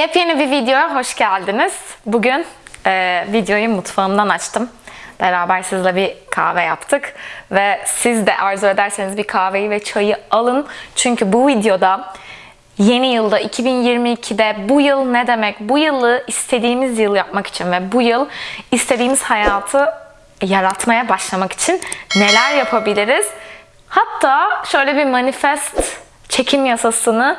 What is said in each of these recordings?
Yepyeni bir videoya hoş geldiniz. Bugün e, videoyu mutfağımdan açtım. Beraber sizle bir kahve yaptık. Ve siz de arzu ederseniz bir kahveyi ve çayı alın. Çünkü bu videoda yeni yılda 2022'de bu yıl ne demek? Bu yılı istediğimiz yıl yapmak için ve bu yıl istediğimiz hayatı yaratmaya başlamak için neler yapabiliriz? Hatta şöyle bir manifest çekim yasasını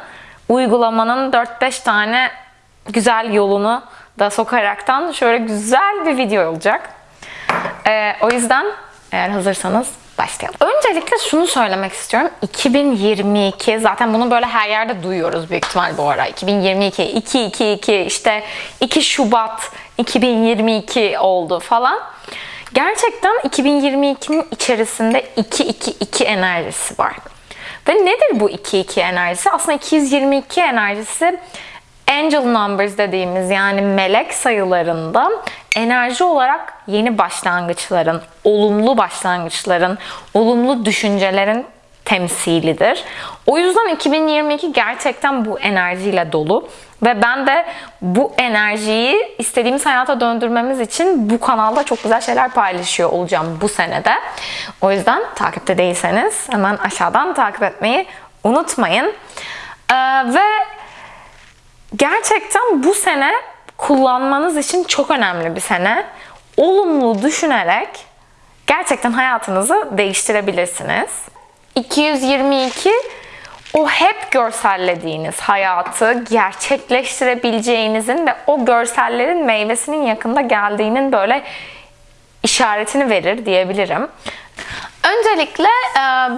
uygulamanın 4-5 tane güzel yolunu da sokaraktan şöyle güzel bir video olacak. Ee, o yüzden eğer hazırsanız başlayalım. Öncelikle şunu söylemek istiyorum. 2022 zaten bunu böyle her yerde duyuyoruz büyük ihtimal bu ara. 2022, 222 işte 2 Şubat 2022 oldu falan. Gerçekten 2022'nin içerisinde 222 enerjisi var. Ve nedir bu 2-2 enerjisi? Aslında 222 enerjisi angel numbers dediğimiz yani melek sayılarında enerji olarak yeni başlangıçların, olumlu başlangıçların, olumlu düşüncelerin temsilidir. O yüzden 2022 gerçekten bu enerjiyle dolu ve ben de bu enerjiyi istediğimiz hayata döndürmemiz için bu kanalda çok güzel şeyler paylaşıyor olacağım bu senede. O yüzden takipte değilseniz hemen aşağıdan takip etmeyi unutmayın. Ee, ve gerçekten bu sene kullanmanız için çok önemli bir sene. Olumlu düşünerek gerçekten hayatınızı değiştirebilirsiniz. 222 o hep görsellediğiniz hayatı gerçekleştirebileceğinizin ve o görsellerin meyvesinin yakında geldiğinin böyle işaretini verir diyebilirim. Öncelikle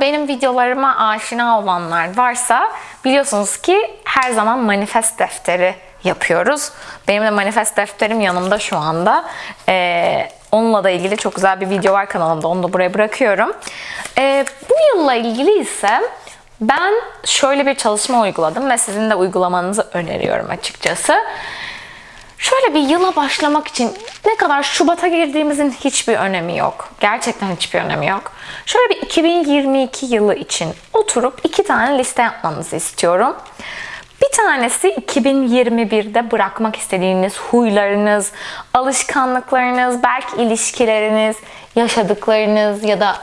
benim videolarıma aşina olanlar varsa biliyorsunuz ki her zaman manifest defteri yapıyoruz. Benim de manifest defterim yanımda şu anda. Ee, onunla da ilgili çok güzel bir video var kanalımda. Onu da buraya bırakıyorum. Ee, bu yılla ilgili ise ben şöyle bir çalışma uyguladım ve sizin de uygulamanızı öneriyorum açıkçası. Şöyle bir yıla başlamak için ne kadar Şubat'a girdiğimizin hiçbir önemi yok. Gerçekten hiçbir önemi yok. Şöyle bir 2022 yılı için oturup iki tane liste yapmanızı istiyorum. Bir tanesi 2021'de bırakmak istediğiniz huylarınız, alışkanlıklarınız, belki ilişkileriniz, yaşadıklarınız ya da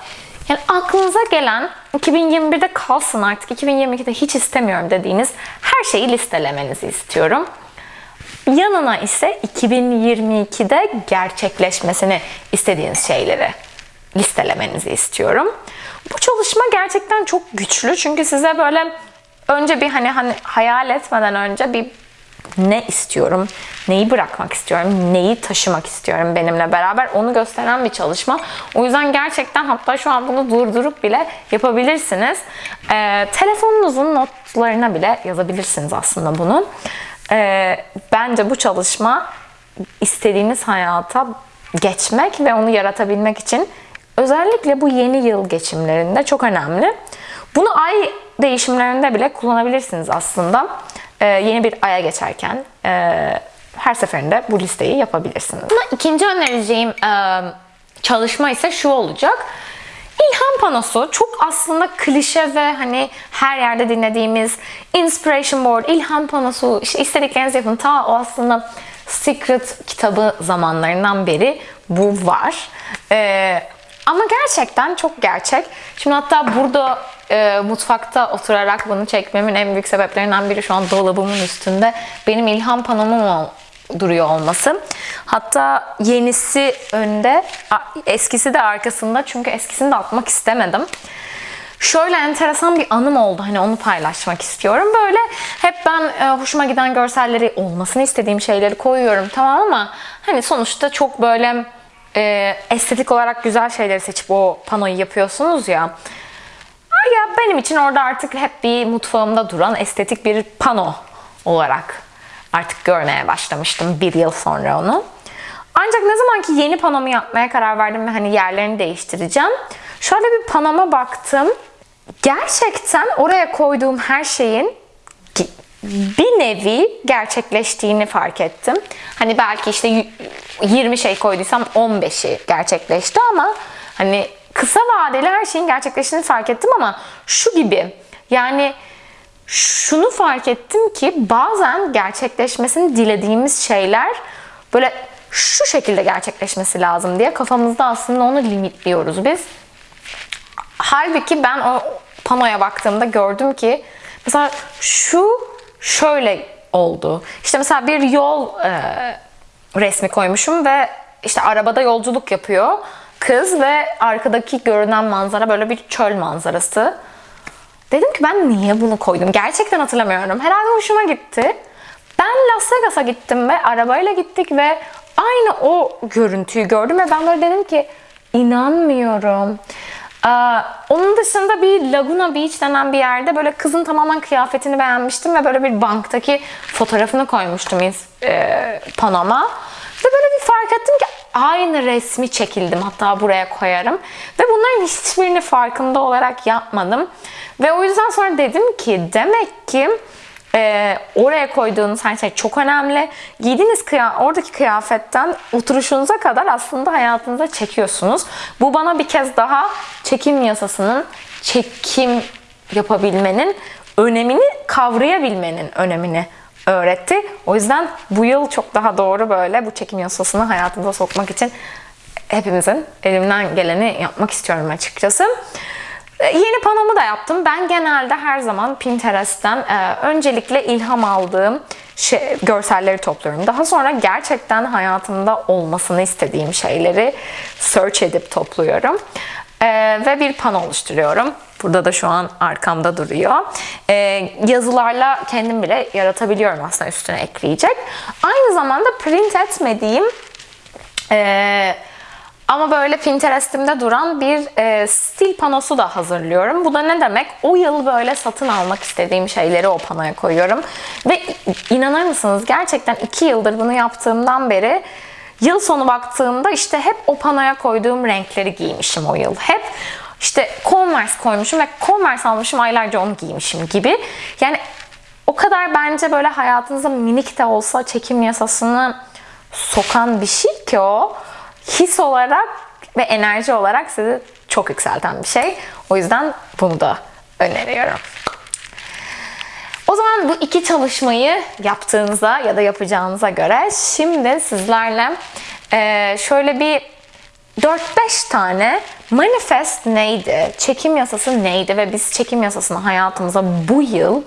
yani aklınıza gelen 2021'de kalsın artık 2022'de hiç istemiyorum dediğiniz her şeyi listelemenizi istiyorum. Yanına ise 2022'de gerçekleşmesini istediğiniz şeyleri listelemenizi istiyorum. Bu çalışma gerçekten çok güçlü çünkü size böyle önce bir hani hani hayal etmeden önce bir ne istiyorum, neyi bırakmak istiyorum, neyi taşımak istiyorum benimle beraber onu gösteren bir çalışma. O yüzden gerçekten hatta şu an bunu durdurup bile yapabilirsiniz. Ee, telefonunuzun notlarına bile yazabilirsiniz aslında bunu. Ee, bence bu çalışma istediğiniz hayata geçmek ve onu yaratabilmek için özellikle bu yeni yıl geçimlerinde çok önemli. Bunu ay değişimlerinde bile kullanabilirsiniz aslında. Ee, yeni bir aya geçerken e, her seferinde bu listeyi yapabilirsiniz. Buna ikinci önereceğim e, çalışma ise şu olacak. İlham panosu çok aslında klişe ve hani her yerde dinlediğimiz inspiration board, ilham panosu, işte istediklerinizi yapın. Ta o aslında Secret kitabı zamanlarından beri bu var. Ee, ama gerçekten çok gerçek. Şimdi hatta burada e, mutfakta oturarak bunu çekmemin en büyük sebeplerinden biri şu an dolabımın üstünde benim ilham panomum duruyor olması. Hatta yenisi önde, eskisi de arkasında çünkü eskisini de atmak istemedim. Şöyle enteresan bir anım oldu. Hani onu paylaşmak istiyorum. Böyle hep ben e, hoşuma giden görselleri olmasını istediğim şeyleri koyuyorum tamam ama hani sonuçta çok böyle e, estetik olarak güzel şeyleri seçip o panoyu yapıyorsunuz ya. Ya benim için orada artık hep bir mutfağımda duran estetik bir pano olarak artık görmeye başlamıştım bir yıl sonra onu. Ancak ne zaman ki yeni panomu yapmaya karar verdim ve hani yerlerini değiştireceğim. Şöyle bir panoma baktım. Gerçekten oraya koyduğum her şeyin bir nevi gerçekleştiğini fark ettim. Hani belki işte 20 şey koyduysam 15'i gerçekleşti ama hani kısa vadeli her şeyin gerçekleştiğini fark ettim ama şu gibi yani şunu fark ettim ki bazen gerçekleşmesini dilediğimiz şeyler böyle şu şekilde gerçekleşmesi lazım diye kafamızda aslında onu limitliyoruz biz. Halbuki ben o panoya baktığımda gördüm ki mesela şu şöyle oldu. İşte mesela bir yol e, resmi koymuşum ve işte arabada yolculuk yapıyor kız ve arkadaki görünen manzara böyle bir çöl manzarası. Dedim ki ben niye bunu koydum? Gerçekten hatırlamıyorum. Herhalde hoşuma gitti. Ben Las Vegas'a gittim ve arabayla gittik ve aynı o görüntüyü gördüm ve ben böyle dedim ki inanmıyorum. Onun dışında bir Laguna Beach denen bir yerde böyle kızın tamamen kıyafetini beğenmiştim ve böyle bir banktaki fotoğrafını koymuştum e, panoma. Ve böyle bir fark ettim ki aynı resmi çekildim hatta buraya koyarım. Ve bunların hiçbirini farkında olarak yapmadım. Ve o yüzden sonra dedim ki demek ki e, oraya koyduğunuz her şey çok önemli. Giydiğiniz kıya oradaki kıyafetten oturuşunuza kadar aslında hayatınıza çekiyorsunuz. Bu bana bir kez daha çekim yasasının çekim yapabilmenin önemini kavrayabilmenin önemini öğretti. O yüzden bu yıl çok daha doğru böyle bu çekim yasasını hayatımıza sokmak için hepimizin elimden geleni yapmak istiyorum açıkçası. E, yeni panomu da yaptım. Ben genelde her zaman Pinterest'ten e, öncelikle ilham aldığım şey, görselleri topluyorum. Daha sonra gerçekten hayatımda olmasını istediğim şeyleri search edip topluyorum. E, ve bir pano oluşturuyorum. Burada da şu an arkamda duruyor. E, yazılarla kendim bile yaratabiliyorum aslında üstüne ekleyecek. Aynı zamanda print etmediğim e, ama böyle Pinterest'imde duran bir e, stil panosu da hazırlıyorum. Bu da ne demek? O yıl böyle satın almak istediğim şeyleri o panoya koyuyorum. Ve inanır mısınız gerçekten iki yıldır bunu yaptığımdan beri yıl sonu baktığımda işte hep o panoya koyduğum renkleri giymişim o yıl. Hep işte Converse koymuşum ve Converse almışım aylarca onu giymişim gibi. Yani o kadar bence böyle hayatınıza minik de olsa çekim yasasını sokan bir şey ki o his olarak ve enerji olarak sizi çok yükselten bir şey. O yüzden bunu da öneriyorum. O zaman bu iki çalışmayı yaptığınıza ya da yapacağınıza göre şimdi sizlerle şöyle bir 4-5 tane manifest neydi, çekim yasası neydi ve biz çekim yasasını hayatımıza bu yıl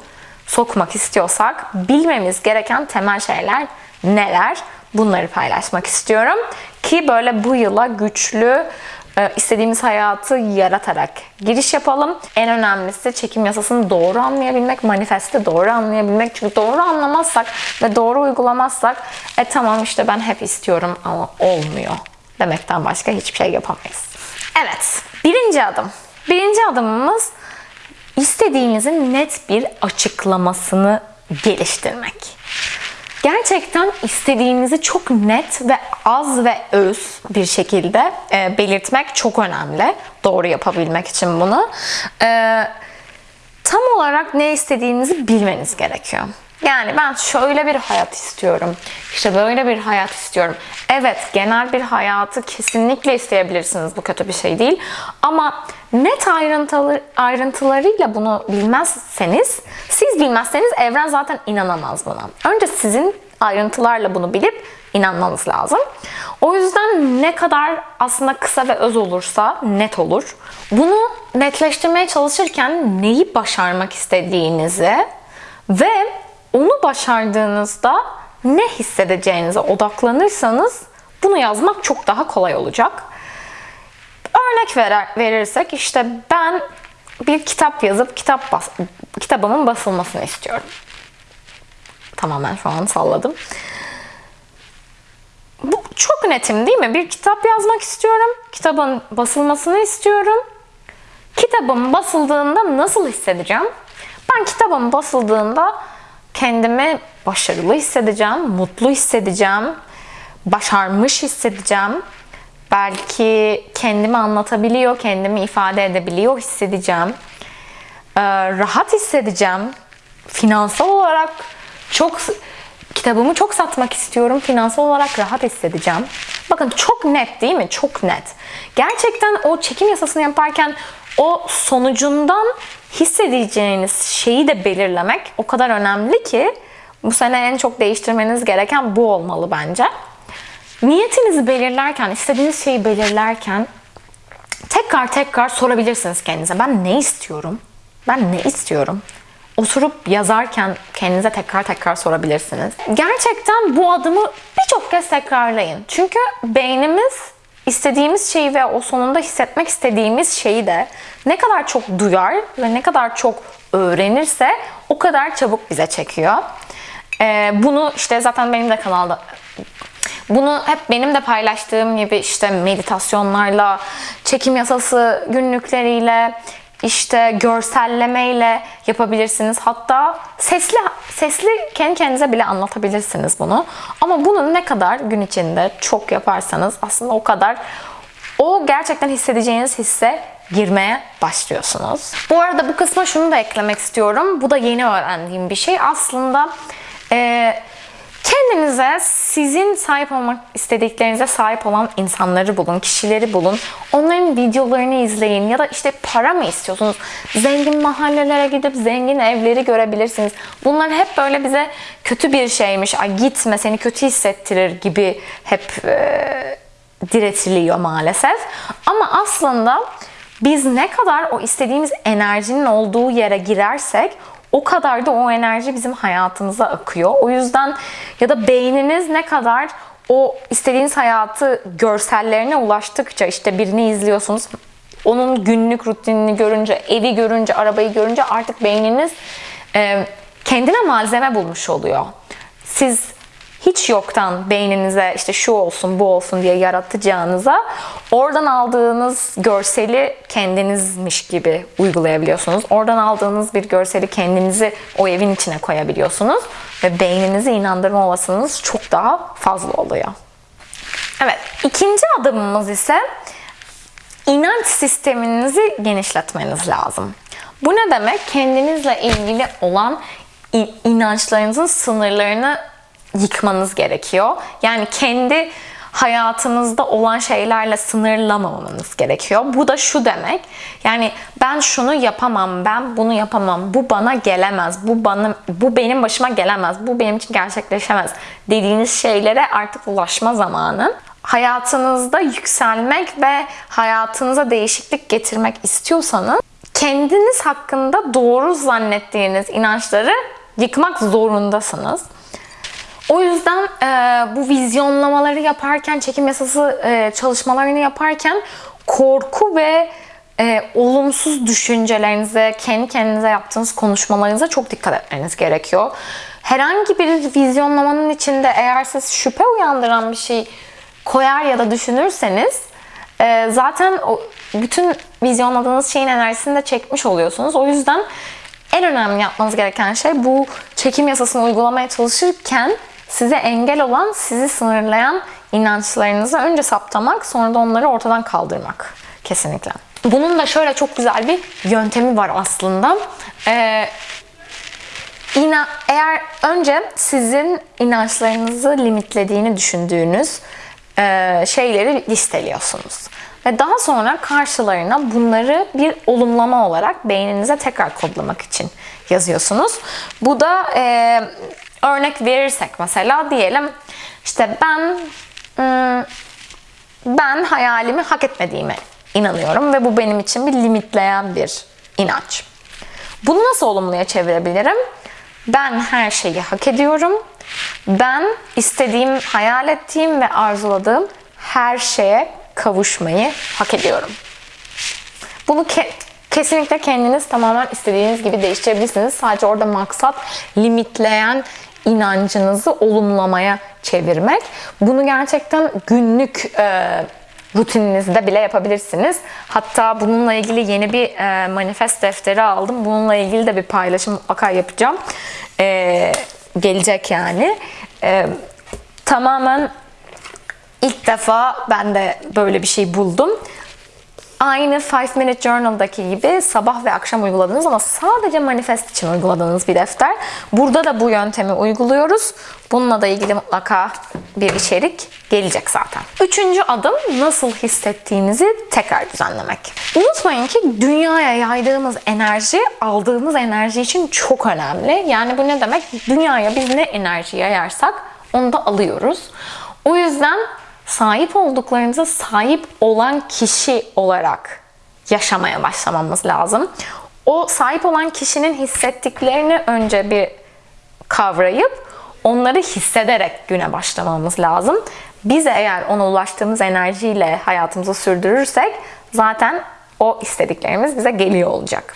sokmak istiyorsak bilmemiz gereken temel şeyler neler? Bunları paylaşmak istiyorum ki böyle bu yıla güçlü e, istediğimiz hayatı yaratarak giriş yapalım. En önemlisi çekim yasasını doğru anlayabilmek, manifesti doğru anlayabilmek. Çünkü doğru anlamazsak ve doğru uygulamazsak e tamam işte ben hep istiyorum ama olmuyor demekten başka hiçbir şey yapamayız. Evet, birinci adım. Birinci adımımız istediğimizin net bir açıklamasını geliştirmek. Gerçekten istediğimizi çok net ve az ve öz bir şekilde e, belirtmek çok önemli. Doğru yapabilmek için bunu. E, tam olarak ne istediğinizi bilmeniz gerekiyor. Yani ben şöyle bir hayat istiyorum. İşte böyle bir hayat istiyorum. Evet genel bir hayatı kesinlikle isteyebilirsiniz. Bu kötü bir şey değil. Ama net ayrıntılı, ayrıntılarıyla bunu bilmezseniz, siz bilmezseniz evren zaten inanamaz buna. Önce sizin ayrıntılarla bunu bilip inanmanız lazım. O yüzden ne kadar aslında kısa ve öz olursa net olur. Bunu netleştirmeye çalışırken neyi başarmak istediğinizi ve onu başardığınızda ne hissedeceğinize odaklanırsanız bunu yazmak çok daha kolay olacak. Örnek verer, verirsek işte ben bir kitap yazıp kitap bas, kitabımın basılmasını istiyorum. Tamamen şu an salladım. Bu çok netim değil mi? Bir kitap yazmak istiyorum. Kitabın basılmasını istiyorum. Kitabım basıldığında nasıl hissedeceğim? Ben kitabım basıldığında kendimi başarılı hissedeceğim, mutlu hissedeceğim, başarmış hissedeceğim. Belki kendimi anlatabiliyor, kendimi ifade edebiliyor hissedeceğim. Ee, rahat hissedeceğim. Finansal olarak çok kitabımı çok satmak istiyorum. Finansal olarak rahat hissedeceğim. Bakın çok net değil mi? Çok net. Gerçekten o çekim yasasını yaparken o sonucundan hissedeceğiniz şeyi de belirlemek o kadar önemli ki bu sene en çok değiştirmeniz gereken bu olmalı bence. Niyetinizi belirlerken, istediğiniz şeyi belirlerken tekrar tekrar sorabilirsiniz kendinize. Ben ne istiyorum? Ben ne istiyorum? Oturup yazarken kendinize tekrar tekrar sorabilirsiniz. Gerçekten bu adımı birçok kez tekrarlayın. Çünkü beynimiz istediğimiz şeyi ve o sonunda hissetmek istediğimiz şeyi de ne kadar çok duyar ve ne kadar çok öğrenirse o kadar çabuk bize çekiyor. Ee, bunu işte zaten benim de kanalda bunu hep benim de paylaştığım gibi işte meditasyonlarla, çekim yasası günlükleriyle, işte görsellemeyle yapabilirsiniz. Hatta sesli sesli kendi kendinize bile anlatabilirsiniz bunu. Ama bunu ne kadar gün içinde çok yaparsanız aslında o kadar o gerçekten hissedeceğiniz hisse girmeye başlıyorsunuz. Bu arada bu kısma şunu da eklemek istiyorum. Bu da yeni öğrendiğim bir şey. Aslında eee Kendinize sizin sahip olmak istediklerinize sahip olan insanları bulun, kişileri bulun. Onların videolarını izleyin ya da işte para mı istiyorsunuz? Zengin mahallelere gidip zengin evleri görebilirsiniz. Bunlar hep böyle bize kötü bir şeymiş. Ay gitme seni kötü hissettirir gibi hep e, diretiliyor maalesef. Ama aslında biz ne kadar o istediğimiz enerjinin olduğu yere girersek o kadar da o enerji bizim hayatımıza akıyor. O yüzden ya da beyniniz ne kadar o istediğiniz hayatı görsellerine ulaştıkça işte birini izliyorsunuz. Onun günlük rutinini görünce, evi görünce, arabayı görünce artık beyniniz kendine malzeme bulmuş oluyor. Siz hiç yoktan beyninize işte şu olsun bu olsun diye yaratacağınıza oradan aldığınız görseli kendinizmiş gibi uygulayabiliyorsunuz. Oradan aldığınız bir görseli kendinizi o evin içine koyabiliyorsunuz ve beyninizi inandırma olasılığınız çok daha fazla oluyor. Evet, ikinci adımımız ise inanç sisteminizi genişletmeniz lazım. Bu ne demek? Kendinizle ilgili olan inançlarınızın sınırlarını yıkmanız gerekiyor. Yani kendi hayatınızda olan şeylerle sınırlamamanız gerekiyor. Bu da şu demek. Yani ben şunu yapamam, ben bunu yapamam. Bu bana gelemez. Bu bana bu benim başıma gelemez. Bu benim için gerçekleşemez dediğiniz şeylere artık ulaşma zamanı. Hayatınızda yükselmek ve hayatınıza değişiklik getirmek istiyorsanız kendiniz hakkında doğru zannettiğiniz inançları yıkmak zorundasınız. O yüzden e, bu vizyonlamaları yaparken, çekim yasası e, çalışmalarını yaparken korku ve e, olumsuz düşüncelerinize, kendi kendinize yaptığınız konuşmalarınıza çok dikkat etmeniz gerekiyor. Herhangi bir vizyonlamanın içinde eğer siz şüphe uyandıran bir şey koyar ya da düşünürseniz e, zaten o, bütün vizyonladığınız şeyin enerjisini de çekmiş oluyorsunuz. O yüzden en önemli yapmanız gereken şey bu çekim yasasını uygulamaya çalışırken size engel olan, sizi sınırlayan inançlarınızı önce saptamak, sonra da onları ortadan kaldırmak. Kesinlikle. Bunun da şöyle çok güzel bir yöntemi var aslında. Ee, ina, eğer önce sizin inançlarınızı limitlediğini düşündüğünüz e, şeyleri listeliyorsunuz. Ve daha sonra karşılarına bunları bir olumlama olarak beyninize tekrar kodlamak için yazıyorsunuz. Bu da e, Örnek verirsek mesela diyelim işte ben ıı, ben hayalimi hak etmediğime inanıyorum ve bu benim için bir limitleyen bir inanç. Bunu nasıl olumluya çevirebilirim? Ben her şeyi hak ediyorum. Ben istediğim, hayal ettiğim ve arzuladığım her şeye kavuşmayı hak ediyorum. Bunu ke- kesinlikle kendiniz tamamen istediğiniz gibi değiştirebilirsiniz. Sadece orada maksat limitleyen inancınızı olumlamaya çevirmek. Bunu gerçekten günlük e, rutininizde bile yapabilirsiniz. Hatta bununla ilgili yeni bir e, manifest defteri aldım. Bununla ilgili de bir paylaşım mutlaka yapacağım. E, gelecek yani. E, tamamen ilk defa ben de böyle bir şey buldum. Aynı 5 Minute Journal'daki gibi sabah ve akşam uyguladığınız ama sadece manifest için uyguladığınız bir defter. Burada da bu yöntemi uyguluyoruz. Bununla da ilgili mutlaka bir içerik gelecek zaten. Üçüncü adım nasıl hissettiğinizi tekrar düzenlemek. Unutmayın ki dünyaya yaydığımız enerji aldığımız enerji için çok önemli. Yani bu ne demek? Dünyaya biz ne enerji yayarsak onu da alıyoruz. O yüzden sahip olduklarımıza sahip olan kişi olarak yaşamaya başlamamız lazım. O sahip olan kişinin hissettiklerini önce bir kavrayıp onları hissederek güne başlamamız lazım. Biz eğer ona ulaştığımız enerjiyle hayatımızı sürdürürsek zaten o istediklerimiz bize geliyor olacak.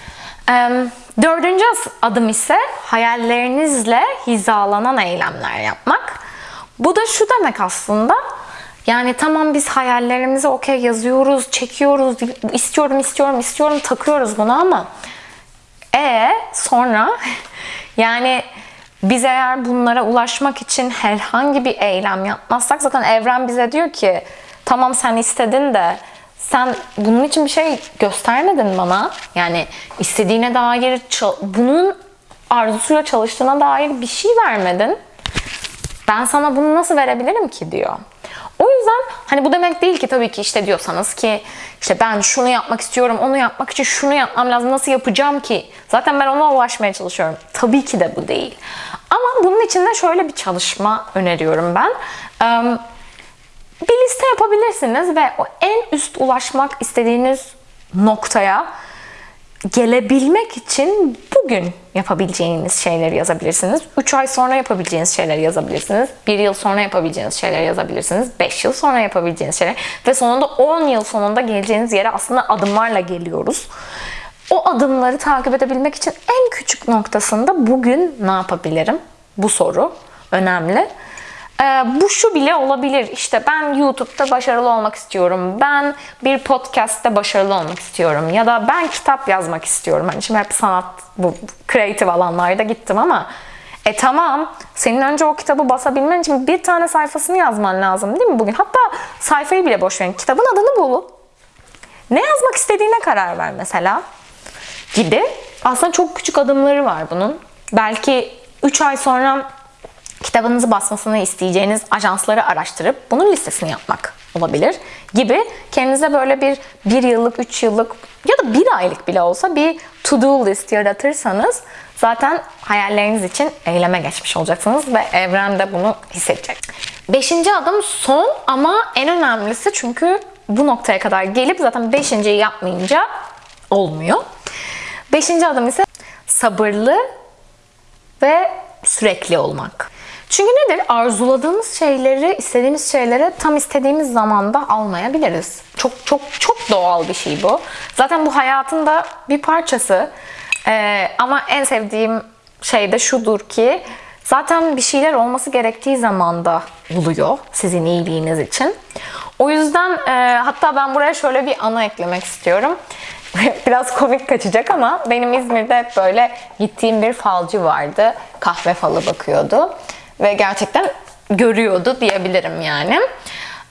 Dördüncü adım ise hayallerinizle hizalanan eylemler yapmak. Bu da şu demek aslında. Yani tamam biz hayallerimizi okey yazıyoruz, çekiyoruz, istiyorum, istiyorum, istiyorum, takıyoruz bunu ama e sonra yani biz eğer bunlara ulaşmak için herhangi bir eylem yapmazsak zaten evren bize diyor ki tamam sen istedin de sen bunun için bir şey göstermedin bana. Yani istediğine dair bunun arzusuyla çalıştığına dair bir şey vermedin. Ben sana bunu nasıl verebilirim ki diyor. O yüzden hani bu demek değil ki tabii ki işte diyorsanız ki işte ben şunu yapmak istiyorum, onu yapmak için şunu yapmam lazım, nasıl yapacağım ki? Zaten ben ona ulaşmaya çalışıyorum. Tabii ki de bu değil. Ama bunun için de şöyle bir çalışma öneriyorum ben. Bir liste yapabilirsiniz ve o en üst ulaşmak istediğiniz noktaya gelebilmek için bugün yapabileceğiniz şeyleri yazabilirsiniz. 3 ay sonra yapabileceğiniz şeyleri yazabilirsiniz. 1 yıl sonra yapabileceğiniz şeyleri yazabilirsiniz. 5 yıl sonra yapabileceğiniz şeyler. Ve sonunda 10 yıl sonunda geleceğiniz yere aslında adımlarla geliyoruz. O adımları takip edebilmek için en küçük noktasında bugün ne yapabilirim? Bu soru önemli. Ee, bu şu bile olabilir. İşte ben YouTube'da başarılı olmak istiyorum. Ben bir podcast'te başarılı olmak istiyorum. Ya da ben kitap yazmak istiyorum. Hani şimdi hep sanat, bu kreatif alanlarda gittim ama e tamam. Senin önce o kitabı basabilmen için bir tane sayfasını yazman lazım değil mi bugün? Hatta sayfayı bile boş verin. Kitabın adını bul. Ne yazmak istediğine karar ver mesela. Gibi. Aslında çok küçük adımları var bunun. Belki 3 ay sonra kitabınızı basmasını isteyeceğiniz ajansları araştırıp bunun listesini yapmak olabilir gibi kendinize böyle bir bir yıllık, üç yıllık ya da bir aylık bile olsa bir to-do list yaratırsanız zaten hayalleriniz için eyleme geçmiş olacaksınız ve evren de bunu hissedecek. Beşinci adım son ama en önemlisi çünkü bu noktaya kadar gelip zaten beşinciyi yapmayınca olmuyor. Beşinci adım ise sabırlı ve sürekli olmak. Çünkü nedir? Arzuladığımız şeyleri, istediğimiz şeyleri tam istediğimiz zamanda almayabiliriz. Çok çok çok doğal bir şey bu. Zaten bu hayatın da bir parçası. Ee, ama en sevdiğim şey de şudur ki zaten bir şeyler olması gerektiği zamanda oluyor sizin iyiliğiniz için. O yüzden e, hatta ben buraya şöyle bir anı eklemek istiyorum. Biraz komik kaçacak ama benim İzmir'de hep böyle gittiğim bir falcı vardı. Kahve falı bakıyordu ve gerçekten görüyordu diyebilirim yani.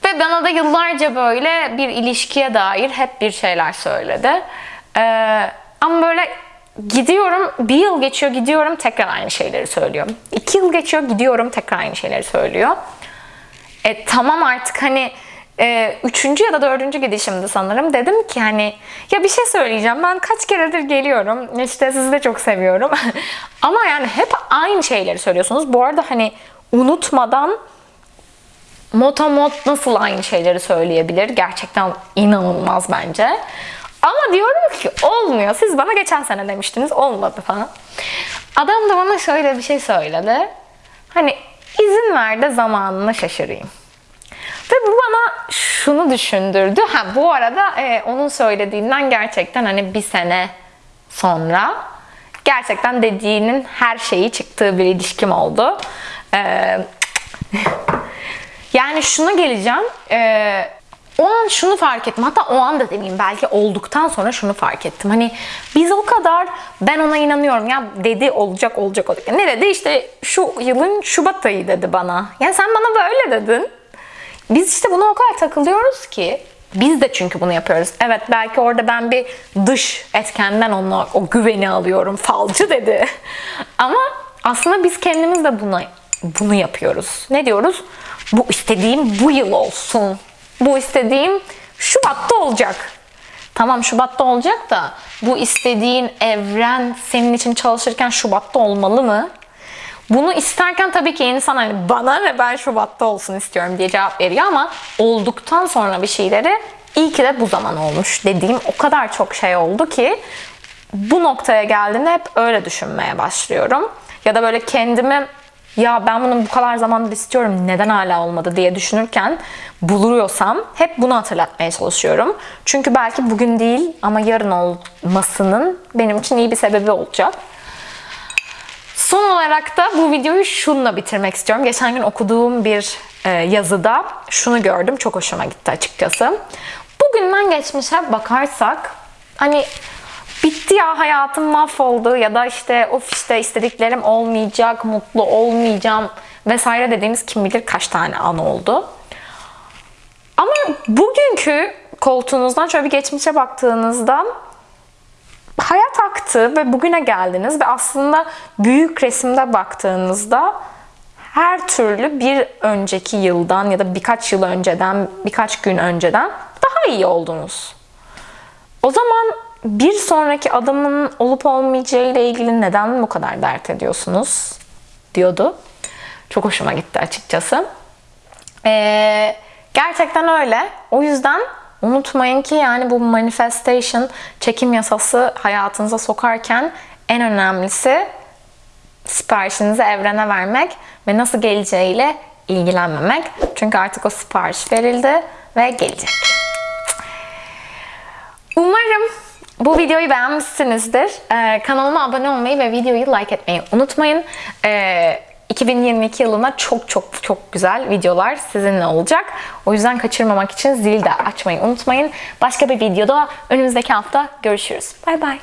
Ve bana da yıllarca böyle bir ilişkiye dair hep bir şeyler söyledi. Ee, ama böyle gidiyorum, bir yıl geçiyor gidiyorum tekrar aynı şeyleri söylüyor. İki yıl geçiyor gidiyorum tekrar aynı şeyleri söylüyor. E tamam artık hani e, üçüncü ya da dördüncü gidişimdi sanırım. Dedim ki hani ya bir şey söyleyeceğim. Ben kaç keredir geliyorum. İşte sizi de çok seviyorum. Ama yani hep aynı şeyleri söylüyorsunuz. Bu arada hani unutmadan motomot nasıl aynı şeyleri söyleyebilir? Gerçekten inanılmaz bence. Ama diyorum ki olmuyor. Siz bana geçen sene demiştiniz olmadı falan. Adam da bana şöyle bir şey söyledi. Hani izin ver de zamanını şaşırayım. Ve bu bana şunu düşündürdü. Ha bu arada e, onun söylediğinden gerçekten hani bir sene sonra gerçekten dediğinin her şeyi çıktığı bir ilişkim oldu. Ee, yani şuna geleceğim. Ee, o an şunu fark ettim. Hatta o an da demeyeyim belki olduktan sonra şunu fark ettim. Hani biz o kadar ben ona inanıyorum ya dedi olacak olacak olacak. Ne dedi? İşte şu yılın Şubat ayı dedi bana. Yani sen bana böyle dedin. Biz işte buna o kadar takılıyoruz ki biz de çünkü bunu yapıyoruz. Evet belki orada ben bir dış etkenden onu o güveni alıyorum. Falcı dedi. Ama aslında biz kendimiz de buna bunu yapıyoruz. Ne diyoruz? bu istediğim bu yıl olsun. Bu istediğim Şubat'ta olacak. Tamam Şubat'ta olacak da bu istediğin evren senin için çalışırken Şubat'ta olmalı mı? Bunu isterken tabii ki insan hani bana ne ben Şubat'ta olsun istiyorum diye cevap veriyor ama olduktan sonra bir şeyleri iyi ki de bu zaman olmuş dediğim o kadar çok şey oldu ki bu noktaya geldiğimde hep öyle düşünmeye başlıyorum. Ya da böyle kendimi ya ben bunu bu kadar zamandır istiyorum neden hala olmadı diye düşünürken buluyorsam hep bunu hatırlatmaya çalışıyorum. Çünkü belki bugün değil ama yarın olmasının benim için iyi bir sebebi olacak. Son olarak da bu videoyu şunla bitirmek istiyorum. Geçen gün okuduğum bir e, yazıda şunu gördüm. Çok hoşuma gitti açıkçası. Bugünden geçmişe bakarsak hani bitti ya hayatım mahvoldu ya da işte of işte istediklerim olmayacak, mutlu olmayacağım vesaire dediğimiz kim bilir kaç tane an oldu. Ama bugünkü koltuğunuzdan şöyle bir geçmişe baktığınızda hayat aktı ve bugüne geldiniz ve aslında büyük resimde baktığınızda her türlü bir önceki yıldan ya da birkaç yıl önceden, birkaç gün önceden daha iyi oldunuz. O zaman bir sonraki adımın olup olmayacağı ile ilgili neden bu kadar dert ediyorsunuz diyordu. Çok hoşuma gitti açıkçası. Ee, gerçekten öyle. O yüzden unutmayın ki yani bu manifestation, çekim yasası hayatınıza sokarken en önemlisi siparişinizi evrene vermek ve nasıl geleceğiyle ilgilenmemek. Çünkü artık o sipariş verildi ve gelecek. Umarım bu videoyu beğenmişsinizdir. Ee, kanalıma abone olmayı ve videoyu like etmeyi unutmayın. Ee, 2022 yılına çok çok çok güzel videolar sizinle olacak. O yüzden kaçırmamak için zili de açmayı unutmayın. Başka bir videoda önümüzdeki hafta görüşürüz. Bay bay.